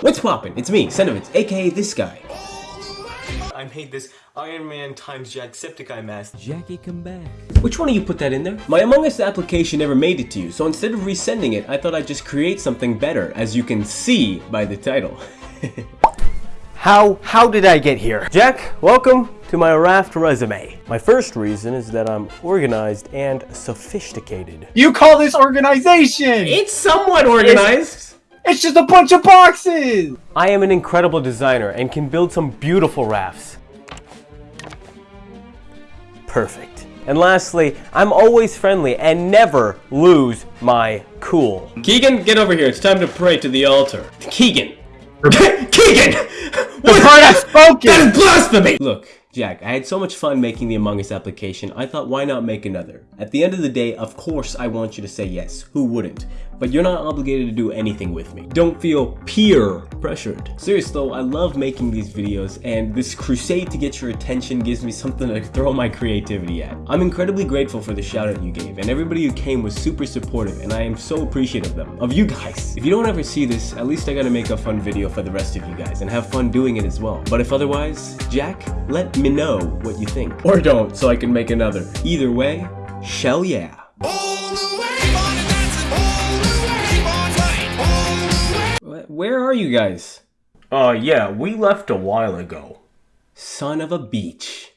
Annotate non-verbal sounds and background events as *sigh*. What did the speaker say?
What's poppin'? It's me, Sentiments, aka this guy. I made this Iron Man times Jacksepticeye mask. Jackie, come back. Which one of you put that in there? My Among Us application never made it to you, so instead of resending it, I thought I'd just create something better, as you can see by the title. *laughs* How how did I get here? Jack, welcome to my Raft resume. My first reason is that I'm organized and sophisticated. You call this organization? It's somewhat organized. It's just a bunch of boxes. I am an incredible designer and can build some beautiful rafts. Perfect. And lastly, I'm always friendly and never lose my cool. Keegan, get over here. It's time to pray to the altar. Keegan! *laughs* Keegan! The part I've spoken. That is blasphemy! Look, Jack, I had so much fun making the Among Us application, I thought why not make another? At the end of the day, of course I want you to say yes, who wouldn't? But you're not obligated to do anything with me. Don't feel peer pressured. Serious though, I love making these videos and this crusade to get your attention gives me something to *laughs* throw my creativity at. I'm incredibly grateful for the shout out you gave and everybody who came was super supportive and I am so appreciative of them, of you guys. If you don't ever see this, at least I gotta make a fun video for the rest of you guys and have fun doing it as well. But if otherwise, Jack, let me know what you think. Or don't, so I can make another. Either way, shell yeah. Where are you guys? Uh, yeah, we left a while ago. Son of a beach.